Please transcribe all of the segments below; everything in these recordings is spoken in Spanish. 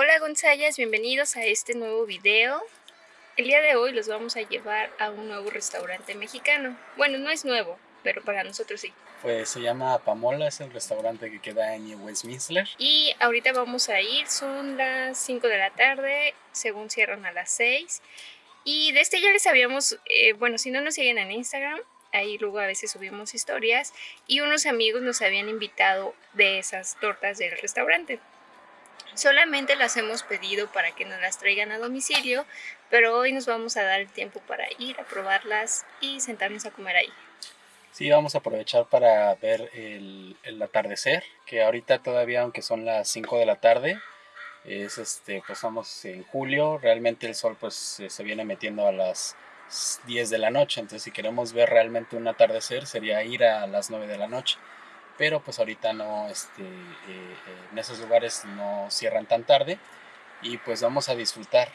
Hola Gonzayas, bienvenidos a este nuevo video. El día de hoy los vamos a llevar a un nuevo restaurante mexicano. Bueno, no es nuevo, pero para nosotros sí. Pues se llama Pamola, es el restaurante que queda en New Westminster. Y ahorita vamos a ir, son las 5 de la tarde, según cierran a las 6. Y de este ya les habíamos, eh, bueno, si no nos siguen en Instagram, ahí luego a veces subimos historias y unos amigos nos habían invitado de esas tortas del restaurante. Solamente las hemos pedido para que nos las traigan a domicilio, pero hoy nos vamos a dar el tiempo para ir a probarlas y sentarnos a comer ahí. Sí, vamos a aprovechar para ver el, atardecer, que ahorita todavía, aunque son las 5 de la tarde, es este, pues estamos en julio, realmente el sol pues se viene metiendo a las 10 de la noche, entonces si queremos ver realmente un atardecer sería ir a las 9 de la noche pero pues ahorita no, este, eh, eh, en esos lugares no cierran tan tarde y pues vamos a disfrutar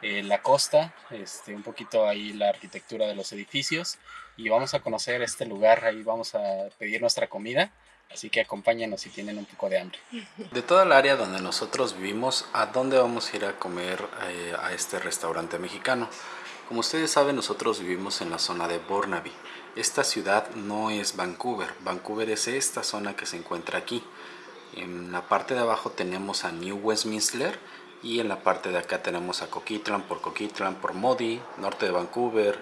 eh, la costa, este, un poquito ahí la arquitectura de los edificios y vamos a conocer este lugar, ahí vamos a pedir nuestra comida. Así que acompáñenos si tienen un poco de hambre. De toda el área donde nosotros vivimos, ¿a dónde vamos a ir a comer a este restaurante mexicano? Como ustedes saben, nosotros vivimos en la zona de Burnaby. Esta ciudad no es Vancouver. Vancouver es esta zona que se encuentra aquí. En la parte de abajo tenemos a New Westminster y en la parte de acá tenemos a Coquitlam por Coquitlam, por Modi, norte de Vancouver,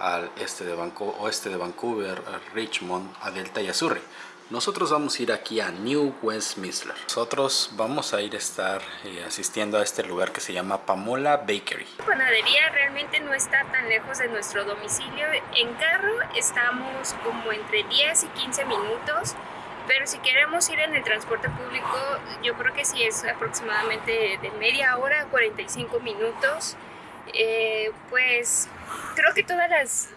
al este de oeste de Vancouver, a Richmond, a Delta y a Surrey. Nosotros vamos a ir aquí a New Westminster. Nosotros vamos a ir a estar eh, asistiendo a este lugar que se llama Pamola Bakery. La panadería realmente no está tan lejos de nuestro domicilio. En carro estamos como entre 10 y 15 minutos. Pero si queremos ir en el transporte público, yo creo que sí es aproximadamente de media hora a 45 minutos. Eh, pues creo que todas las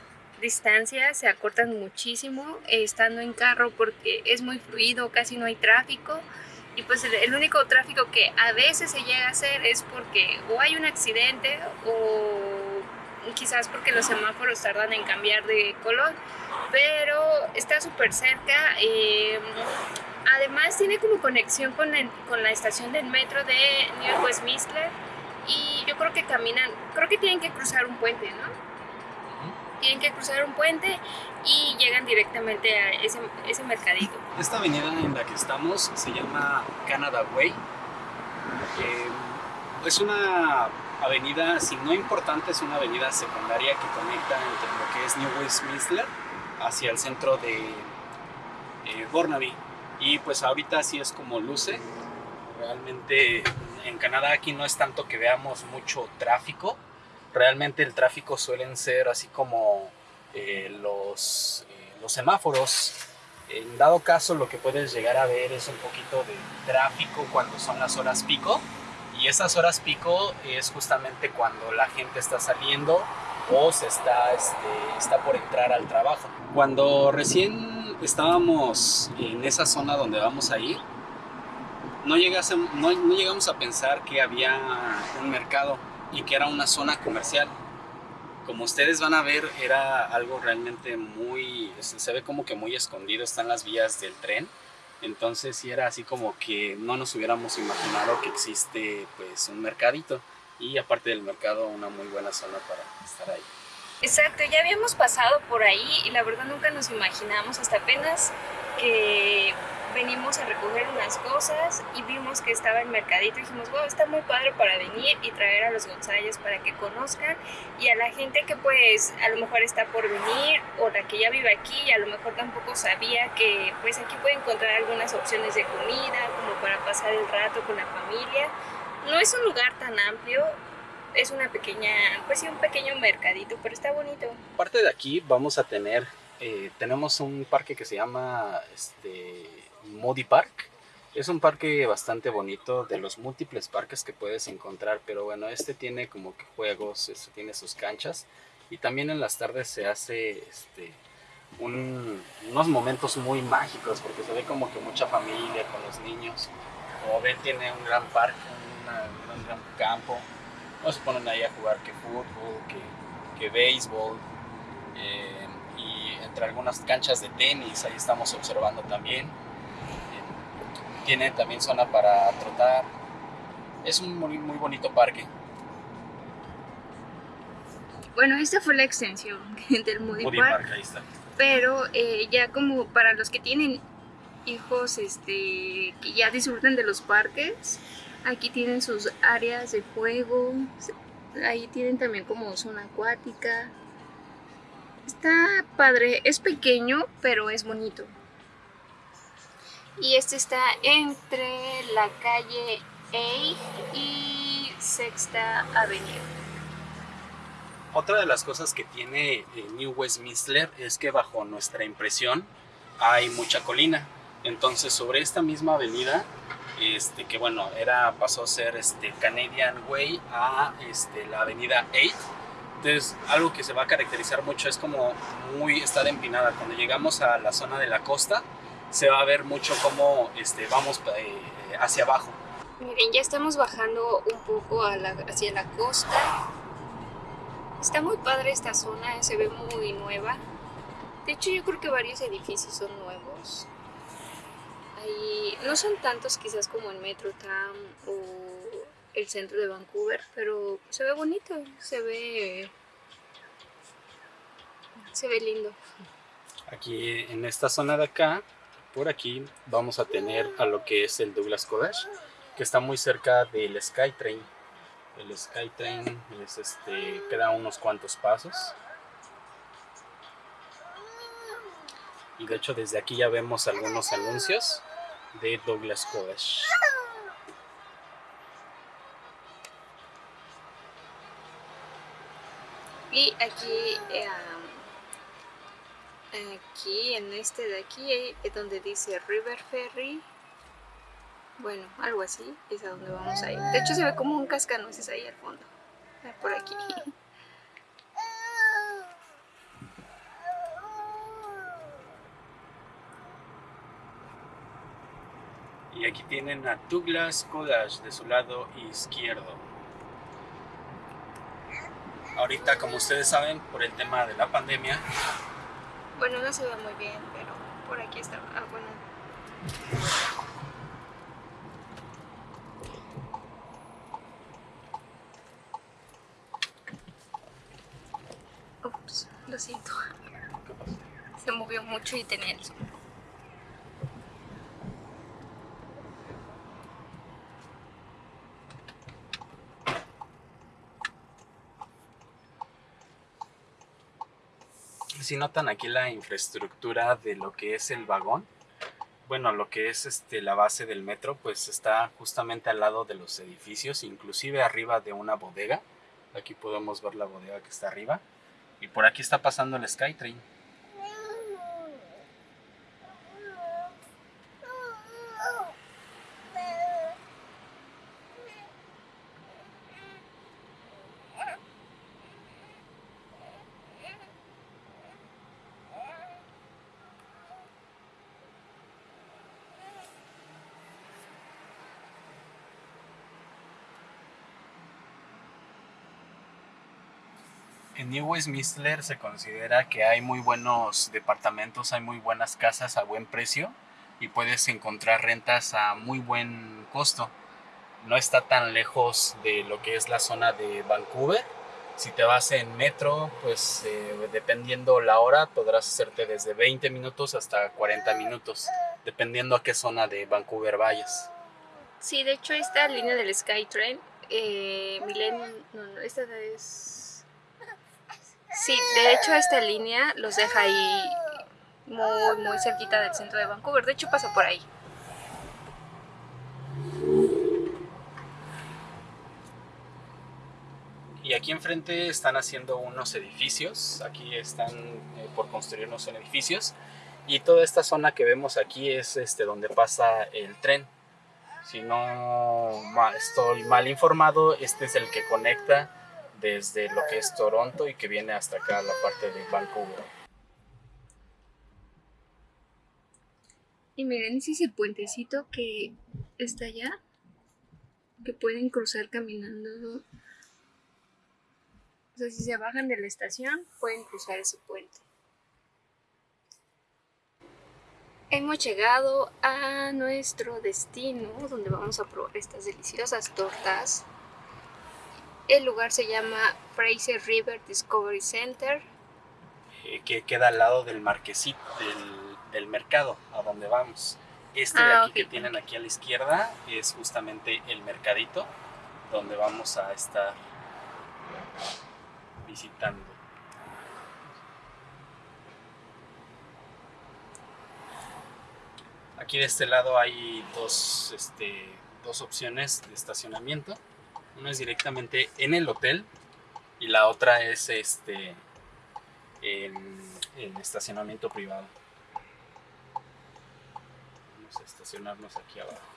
distancias se acortan muchísimo eh, estando en carro porque es muy fluido, casi no hay tráfico y pues el, único tráfico que a veces se llega a hacer es porque o hay un accidente o quizás porque los semáforos tardan en cambiar de color, pero está súper cerca. Em, además tiene como conexión con, con, la estación del metro de New Westminster y yo creo que caminan, creo que tienen que cruzar un puente. Tienen que cruzar un puente y llegan directamente a ese, ese mercadito. Esta avenida en la que estamos se llama Canada Way. Eh, es una avenida, si no importante, es una avenida secundaria que conecta entre lo que es New Westminster hacia el centro de eh, Burnaby. Y pues ahorita así es como luce. Realmente en Canadá aquí no es tanto que veamos mucho tráfico, realmente el tráfico suelen ser así como eh, los, eh, los semáforos. En dado caso lo que puedes llegar a ver es un poquito de tráfico cuando son las horas pico y esas horas pico es justamente cuando la gente está saliendo o se está, este, está por entrar al trabajo. Cuando recién estábamos en esa zona donde vamos a ir, no, no, no llegamos a pensar que había un mercado y que era una zona comercial. Como ustedes van a ver, era algo realmente muy, se ve como que muy escondido, están las vías del tren. Entonces sí era así como que no nos hubiéramos imaginado que existe pues un mercadito y aparte del mercado una muy buena zona para estar ahí. Exacto, ya habíamos pasado por ahí y la verdad nunca nos imaginamos hasta apenas que venimos a recoger unas cosas y vimos que estaba el mercadito y dijimos, wow, está muy padre para venir y traer a los González para que conozcan y a la gente que pues a lo mejor está por venir o la que ya vive aquí y a lo mejor tampoco sabía que pues aquí puede encontrar algunas opciones de comida como para pasar el rato con la familia. No es un lugar tan amplio, es una pequeña, pues sí, un pequeño mercadito, pero está bonito. Aparte de aquí vamos a tener, eh, tenemos un parque que se llama este, Modi Park. Es un parque bastante bonito, de los múltiples parques que puedes encontrar, pero bueno, este tiene como que juegos, este, tiene sus canchas y también en las tardes se hace este, unos momentos muy mágicos porque se ve como que mucha familia con los niños. Como ven, tiene un gran parque, un gran campo. No se ponen ahí a jugar que fútbol, que, que béisbol. Eh, y entre algunas canchas de tenis, ahí estamos observando también tiene también zona para trotar. Es un muy, muy bonito parque. Bueno, esta fue la extensión del Moody, Moody Park, Park, ahí está. pero eh, ya como para los que tienen hijos este, que ya disfrutan de los parques, aquí tienen sus áreas de juego, ahí tienen también como zona acuática. Está padre, es pequeño, pero es bonito. Y este está entre la calle A y Sexta Avenida. Otra de las cosas que tiene eh, New Westminster es que bajo nuestra impresión hay mucha colina. Entonces sobre esta misma avenida, este, que bueno, era, pasó a ser este, Canadian Way a este, la avenida 8. Entonces algo que se va a caracterizar mucho es como muy estar empinada. Cuando llegamos a la zona de la costa, se va a ver mucho cómo este, vamos eh, hacia abajo. Miren, ya estamos bajando un poco a la- hacia la costa. Está muy padre esta zona, se ve muy nueva. De hecho, yo creo que varios edificios son nuevos. Ahí, no son tantos quizás como el Metrotown o el centro de Vancouver, pero se ve bonito, se ve... Se ve lindo. Aquí en esta zona de acá, por aquí, vamos a tener a lo que es el Douglas Cottage, que está muy cerca del Skytrain. El Skytrain es este, queda unos cuantos pasos. Y de hecho desde aquí ya vemos algunos anuncios de Douglas Cottage. Y aquí, eh, aquí en este de aquí es donde dice River Ferry. Bueno, algo así, es a donde vamos a ir. De hecho se ve como un cascanueces ahí al fondo. Ah, Por aquí. Y aquí tienen a Douglas Cottage de su lado izquierdo. Ahorita, como ustedes saben, por el tema de la pandemia, Bueno, no se ve muy bien, pero por aquí está. Ah, bueno. Ups, lo siento. Se movió mucho y tenía el zoom. Si notan aquí la infraestructura de lo que es el vagón, bueno, lo que es este, la base del metro, pues está justamente al lado de los edificios, inclusive arriba de una bodega. Aquí podemos ver la bodega que está arriba. Y por aquí está pasando el Skytrain. New Westminster se considera que hay muy buenos departamentos, hay muy buenas casas a buen precio y puedes encontrar rentas a muy buen costo. No está tan lejos de lo que es la zona de Vancouver. Si te vas en metro, pues eh, dependiendo la hora, podrás hacerte desde 20 minutos hasta 40 minutos, dependiendo a qué zona de Vancouver vayas. Sí, de hecho esta línea del Skytrain, eh, Milen, no, esta es... Sí, de hecho esta línea los deja ahí muy, muy cerquita del centro de Vancouver. De hecho pasa por ahí. Y aquí enfrente están haciendo unos edificios, aquí están eh, por construir unos edificios y toda esta zona que vemos aquí es este donde pasa el tren. Si no estoy mal informado, este es el que conecta desde lo que es Toronto y que viene hasta acá la parte de Vancouver. Y miren, ese es el puentecito que está allá, que pueden cruzar caminando. O sea, si se bajan de la estación, pueden cruzar ese puente. Hemos llegado a nuestro destino donde vamos a probar estas deliciosas tortas. El lugar se llama Fraser River Discovery Center. Eh, que queda al lado del marquesito, del, del mercado a donde vamos. Este de Ah, aquí que tienen aquí a la izquierda es justamente el mercadito donde vamos a estar visitando. Aquí de este lado hay dos, este, dos opciones de estacionamiento. Una es directamente en el hotel y la otra es este, en, en estacionamiento privado. Vamos a estacionarnos aquí abajo.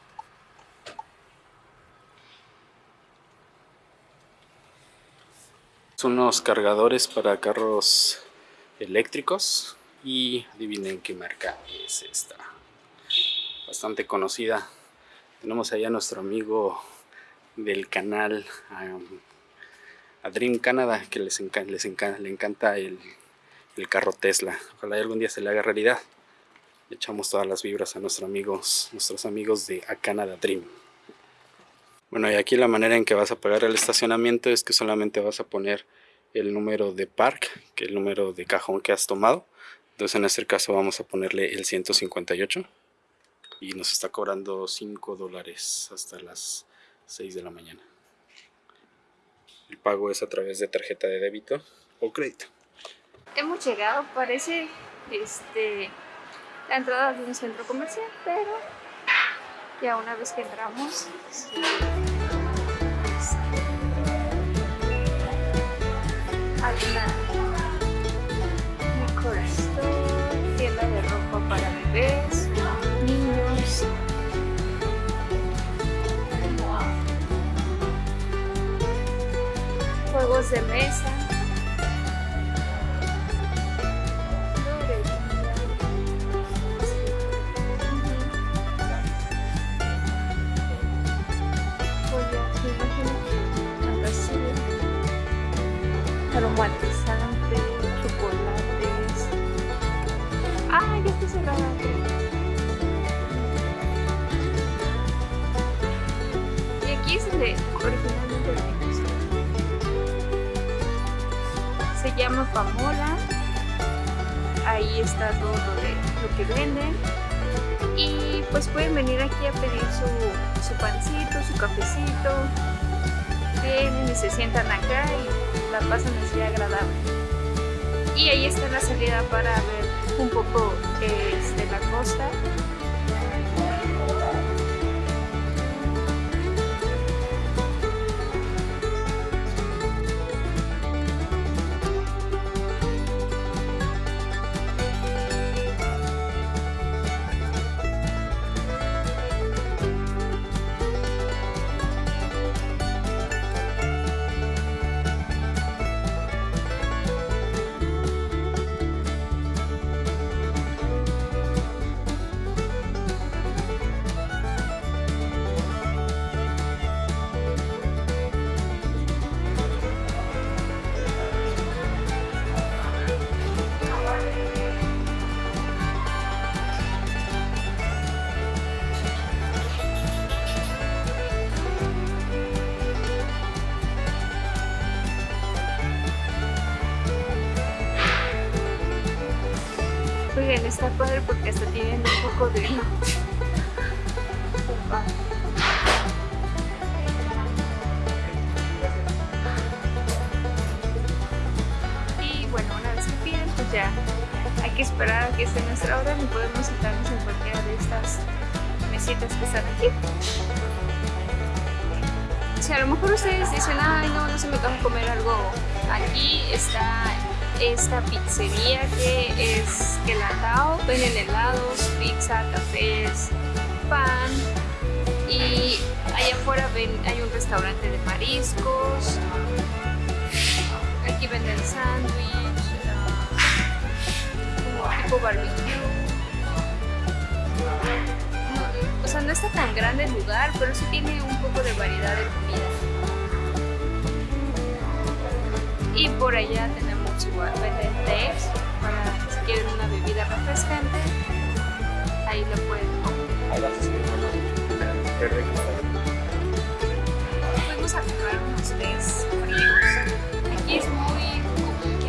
Unos cargadores para carros eléctricos y adivinen qué marca es esta. Bastante conocida. Tenemos allá a nuestro amigo del canal a Dream Canada que les, encan- les le encanta el, el carro Tesla. Ojalá algún día se le haga realidad. Echamos todas las vibras a nuestros amigos, nuestros amigos de A Canada Dream. Bueno, y aquí la manera en que vas a pagar el estacionamiento es que solamente vas a poner el número de park, que es el número de cajón que has tomado. Entonces en este caso vamos a ponerle el 158 y nos está cobrando 5 dólares hasta las 6 de la mañana. El pago es a través de tarjeta de débito o crédito. Hemos llegado, parece este, la entrada de un centro comercial, pero ya una vez que entramos, sí, hay una liquor Juegos de mesa. Pamola. Ahí está todo lo, de, lo que venden. Y pues pueden venir aquí a pedir su, su pancito, su cafecito. Vienen y se sientan acá y la pasan así agradable. Y ahí está la salida para ver un poco de la costa. Oigan, está padre porque hasta tienen un poco de... Y bueno, una vez que piden, pues ya hay que esperar a que esté nuestra hora y podemos sentarnos en cualquiera de estas mesitas que están aquí. Si a lo mejor ustedes dicen, ay no, no se me de comer algo, aquí está esta pizzería que es Gelatao, venden helados, pizza, cafés, pan y allá afuera ven, hay un restaurante de mariscos, aquí venden sándwich, como tipo barbecue. O sea, no está tan grande el lugar, pero sí tiene un poco de variedad de comida. Y por allá tenemos venden tés para si quieren una bebida refrescante. ahí lo pueden. Fuimos a comprar unos tés fríos. Aquí es muy común que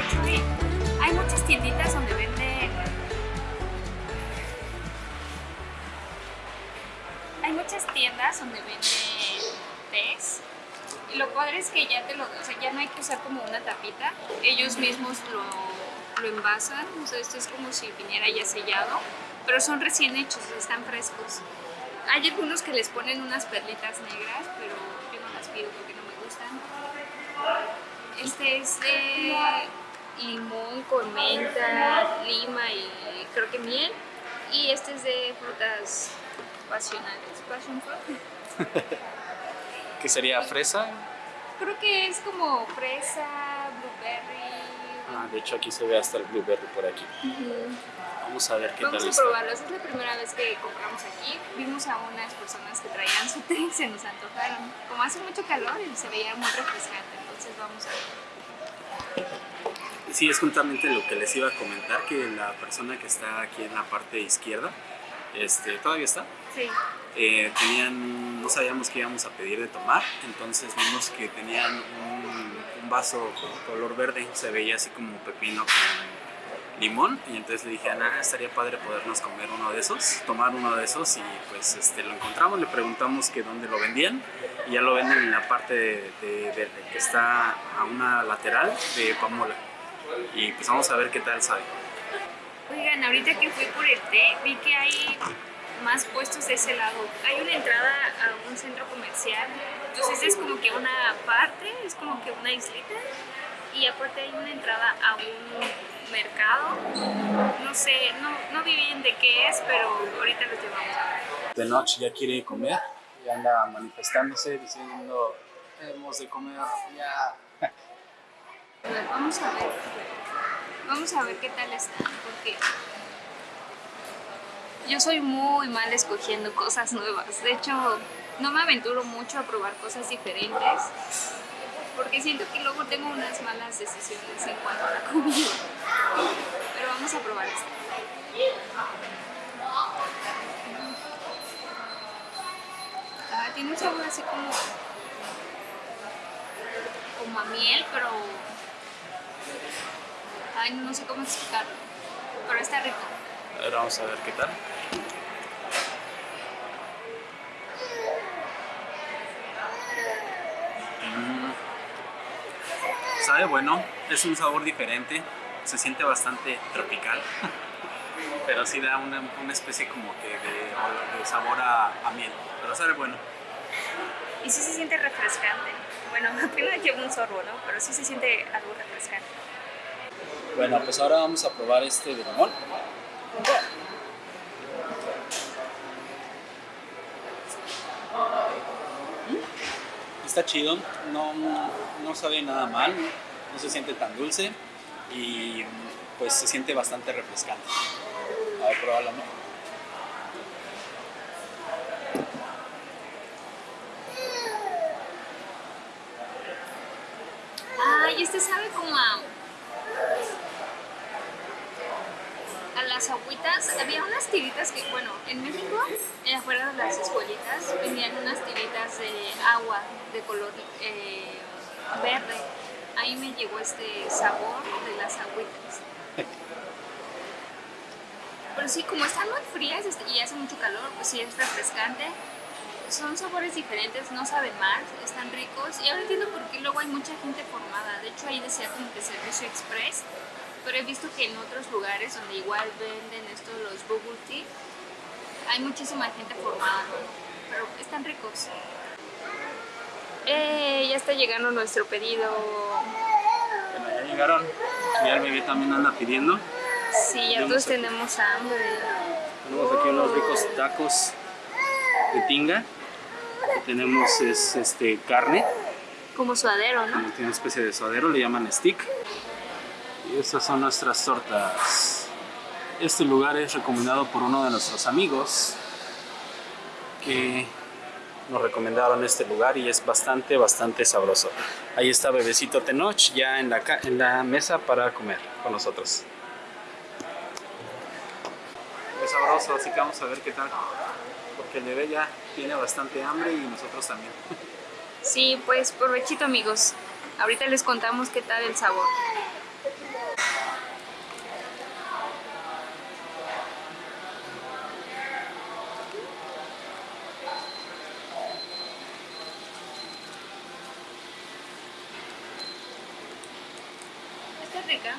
hecho, hay, muchas tienditas donde venden. Hay muchas tiendas donde venden lo padre es que ya te lo, o sea, ya no hay que usar como una tapita. Ellos mismos lo, lo envasan. O esto es como si viniera ya sellado. Pero son recién hechos, están frescos. Hay algunos que les ponen unas perlitas negras, pero yo no las pido porque no me gustan. Este es de limón con menta, lima y creo que miel. Y este es de frutas pasionales, passion fruit. ¿Qué sería fresa? Creo que es como fresa, blueberry. Ah, de hecho aquí se ve hasta el blueberry por aquí. Vamos a ver qué Vamos tal a está. probarlos. Es la primera vez que compramos aquí. Vimos a unas personas que traían su té y se nos antojaron. Como hace mucho calor y se veía muy refrescante, entonces vamos a ver. Sí, es justamente lo que les iba a comentar, que la persona que está aquí en la parte izquierda, este, todavía está, Sí. Eh, tenían, no sabíamos qué íbamos a pedir de tomar, entonces vimos que tenían un, un vaso color verde, se veía así como pepino con limón, y entonces le dije, Ana, estaría padre podernos comer uno de esos, tomar uno de esos, y pues este, lo encontramos, le preguntamos que dónde lo vendían, y ya lo venden en la parte de, de- de- que está a una lateral de Pamola, y pues vamos a ver qué tal sabe. Oigan, ahorita que fui por el té, vi que hay más puestos de ese lado. Hay una entrada a un centro comercial, entonces es como que una parte, es como que una islita, y aparte hay una entrada a un mercado. No sé, no, no vi bien de qué es, pero ahorita los llevamos a ver. de noche ya quiere comer y anda manifestándose diciendo hemos de comer ya vamos a ver. Vamos a ver qué tal están, porque yo soy muy mal escogiendo cosas nuevas. De hecho, no me aventuro mucho a probar cosas diferentes, porque siento que luego tengo unas malas decisiones en cuanto a la comida. Pero vamos a probar esto. Ah, tiene un sabor así como como a miel, pero ay, no sé cómo explicarlo. Pero está rico. a ver vamos a ver qué tal Mm. sabe bueno es un sabor diferente se siente bastante tropical pero sí da una, una especie como que de, de sabor a, a miel pero sabe bueno Y sí se siente refrescante. Bueno, apenas llevo un sorbo, ¿no? Pero sí se siente algo refrescante. Bueno, pues ahora vamos a probar este de limón. Está chido, no, no sabe nada mal, no se siente tan dulce y pues se siente bastante refrescante. A ver, pruébalo. Ay, este sabe como a. A las agüitas. Había unas tiritas que, bueno, en México, eh, afuera de las escuelitas, vendían unas tiritas de agua de color eh, verde. Ahí me llegó este sabor de las agüitas. Pero sí, como están muy frías este, y hace mucho calor, pues sí es refrescante. Son sabores diferentes, no saben mal, están ricos. Y ahora entiendo por qué luego hay mucha gente formada. De hecho, ahí decía como que servicio express. Pero he visto que en otros lugares donde igual venden estos los bubble tea, hay muchísima gente formada. Pero están ricos. Eh, ya está llegando nuestro pedido. Bueno, ya llegaron. Ya el bebé también anda pidiendo. Sí, ya todos tenemos hambre. Tenemos aquí unos ricos tacos de tinga. Y tenemos es, este, carne. Como suadero, ¿no? como tiene una especie de suadero, le llaman stick. Estas son nuestras tortas. Este lugar es recomendado por uno de nuestros amigos que nos recomendaron este lugar y es bastante, bastante sabroso. Ahí está Bebecito Tenoch ya en la, mesa para comer con nosotros. sabroso, así que vamos a ver qué tal. Porque el bebé ya tiene bastante hambre y nosotros también. Sí, pues provechito amigos. Ahorita les contamos qué tal el sabor. Está rica.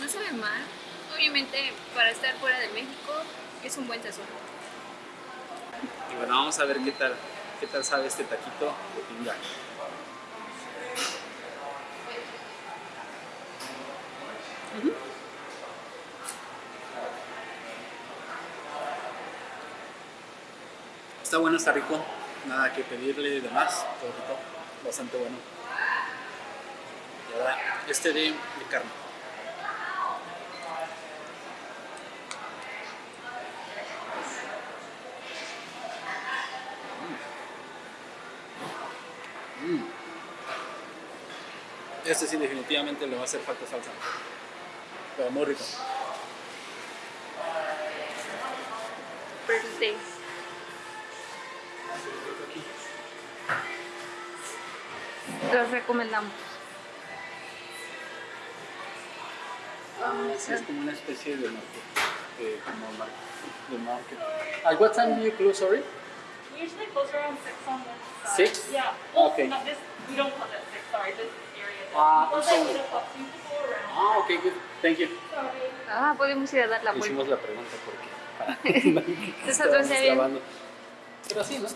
No sabe mal. Obviamente para estar fuera de México es un buen sazón. Y bueno, vamos a ver qué tal, qué tal sabe este taquito de pinga. Está bueno, está rico. Nada que pedirle de más. Todo rico. Bastante bueno. Y ahora este de, de carne. Este sí definitivamente le va a hacer falta salsa. Pero muy rico. Birthday. Los recomendamos. Sí, es como una especie de market. De, como de market. At what time do you close, sorry? We usually close around six on this side. Six? Yeah. Well, Okay. not this. Around. Ah, ok, good. Thank you. Ah, podemos ir a dar la vuelta. Hicimos la pregunta porque Nosotros grabando. Pero sí, ¿no?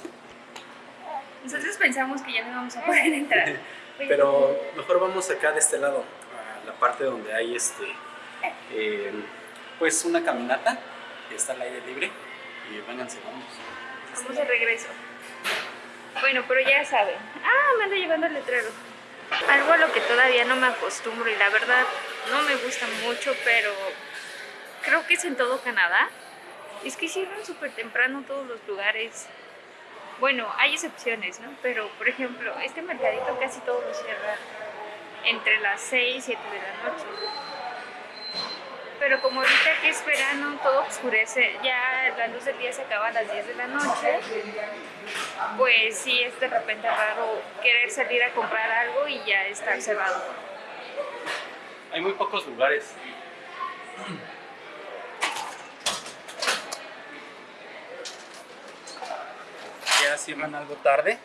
Nosotros pensamos que ya no vamos a poder entrar. Pero mejor vamos acá de este lado, a la parte donde hay este, eh, pues una caminata, y está al aire libre, y vénganse, vamos. Vamos de regreso. Bueno, pero ya saben. Ah, me ando llevando el letrero. Algo a lo que todavía no me acostumbro y la verdad no me gusta mucho, pero creo que es en todo Canadá. Es que cierran súper temprano todos los lugares. Bueno, hay excepciones, ¿no? Pero, por ejemplo, este mercadito casi todos lo cierran entre las 6 y 7 de la noche. Pero como ahorita que es verano, todo oscurece, ya la luz del día se acaba a las 10 de la noche, pues sí es de repente raro querer salir a comprar algo y ya estar cerrado. Hay muy pocos lugares. Ya cierran algo tarde,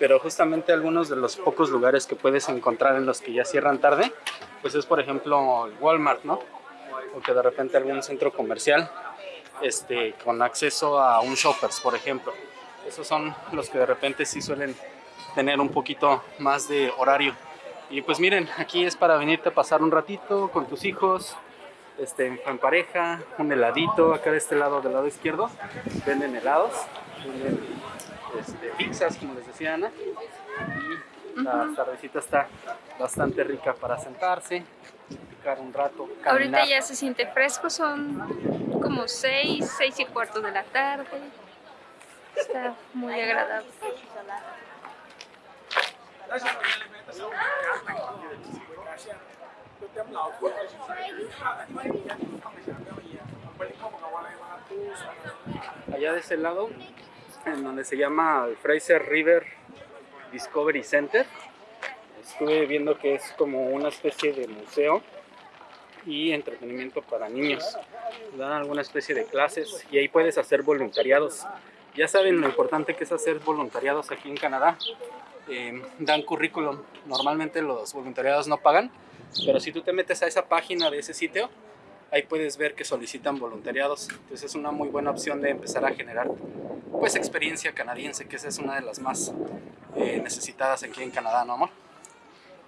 pero justamente algunos de los pocos lugares que puedes encontrar en los que ya cierran tarde, pues es por ejemplo el Walmart, ¿no? O que de repente algún centro comercial este, con acceso a un Shoppers, por ejemplo. Esos son los que de repente sí suelen tener un poquito más de horario. Y pues miren, aquí es para venirte a pasar un ratito con tus hijos, este, en pareja, un heladito, acá de este lado, del lado izquierdo, venden helados, venden este, pizzas, como les decía Ana, y la tardecita está bastante rica para sentarse, picar un rato, caminar. Ahorita ya se siente fresco, son como 6, 6 y cuarto de la tarde. Está muy agradable. allá de ese lado, en donde se llama el Fraser River Discovery Center. Estuve viendo que es como una especie de museo y entretenimiento para niños. Dan alguna especie de clases y ahí puedes hacer voluntariados. Ya saben lo importante que es hacer voluntariados aquí en Canadá. Eh, dan currículum. Normalmente los voluntariados no pagan, pero si tú te metes a esa página de ese sitio, ahí puedes ver que solicitan voluntariados. Entonces es una muy buena opción de empezar a generar pues experiencia canadiense, que esa es una de las más eh, necesitadas aquí en Canadá, ¿no amor?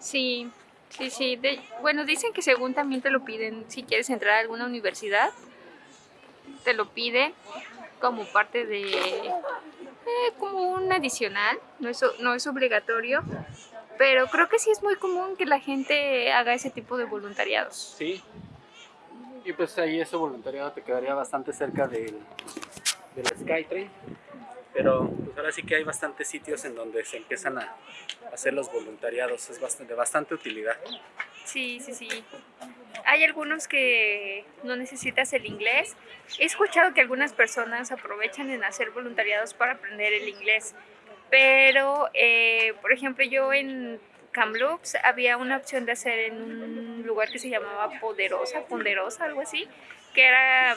Sí, sí, sí. De- bueno, dicen que según también te lo piden si quieres entrar a alguna universidad, te lo piden como parte de, eh, como un adicional, no es, no es obligatorio, pero creo que sí es muy común que la gente haga ese tipo de voluntariados. Sí. Y pues ahí ese voluntariado te quedaría bastante cerca del, del Skytrain. Pero pues ahora sí que hay bastantes sitios en donde se empiezan a hacer los voluntariados, es bastante, de bastante utilidad. Sí, sí, sí. Hay algunos que no necesitas el inglés. He escuchado que algunas personas aprovechan en hacer voluntariados para aprender el inglés. Pero, eh, por ejemplo, yo en Kamloops había una opción de hacer en un lugar que se llamaba Poderosa, Ponderosa, algo así, que era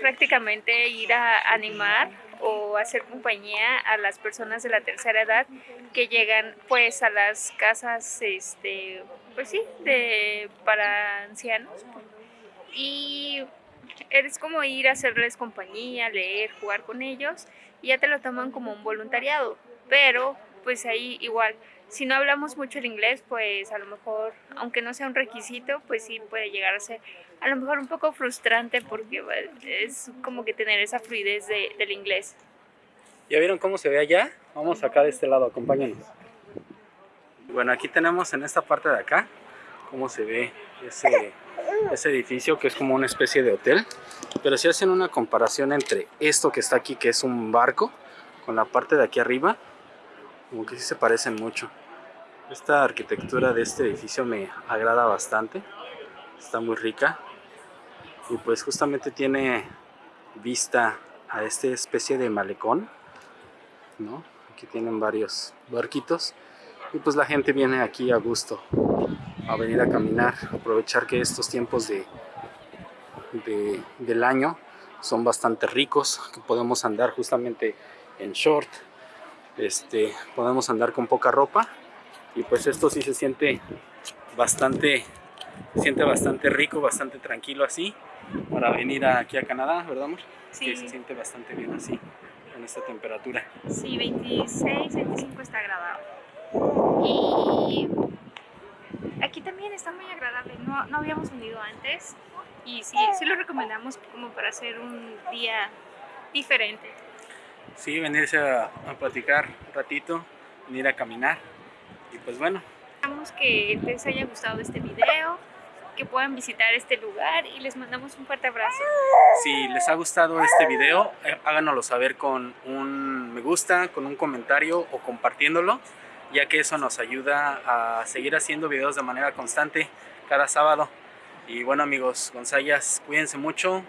prácticamente ir a animar o hacer compañía a las personas de la tercera edad que llegan pues a las casas este pues sí de para ancianos. Y eres como ir a hacerles compañía leer jugar con ellos y ya te lo toman como un voluntariado pero pues ahí igual si no hablamos mucho el inglés, pues a lo mejor, aunque no sea un requisito, pues sí puede llegar a ser a lo mejor un poco frustrante porque pues, es como que tener esa fluidez de, del inglés. ¿Ya vieron cómo se ve allá? Vamos acá de este lado, acompáñenos. Bueno, aquí tenemos en esta parte de acá cómo se ve ese, ese edificio que es como una especie de hotel. Pero si hacen una comparación entre esto que está aquí, que es un barco, con la parte de aquí arriba, como que sí se parecen mucho. Esta arquitectura de este edificio me agrada bastante, está muy rica y pues justamente tiene vista a esta especie de malecón, ¿no? Aquí tienen varios barquitos y pues la gente viene aquí a gusto a venir a caminar, aprovechar que estos tiempos de, de, del año son bastante ricos, que podemos andar justamente en short, este, podemos andar con poca ropa y pues esto sí se siente bastante se siente bastante rico, bastante tranquilo así para venir aquí a Canadá, ¿verdad amor? Sí. Que se siente bastante bien así en esta temperatura. Sí, 26, 25 está agradable. Y aquí también está muy agradable. No, no habíamos venido antes y sí, sí lo recomendamos como para hacer un día diferente. Sí, venirse a, a platicar un ratito, venir a caminar y pues bueno, Esperamos que les haya gustado este video, que puedan visitar este lugar y les mandamos un fuerte abrazo. Si les ha gustado este video, eh, háganoslo saber con un me gusta, con un comentario o compartiéndolo, ya que eso nos ayuda a seguir haciendo videos de manera constante cada sábado. Y bueno amigos, Gonzayas, cuídense mucho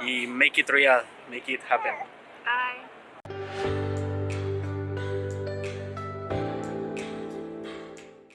y make it real, make it happen. Bye.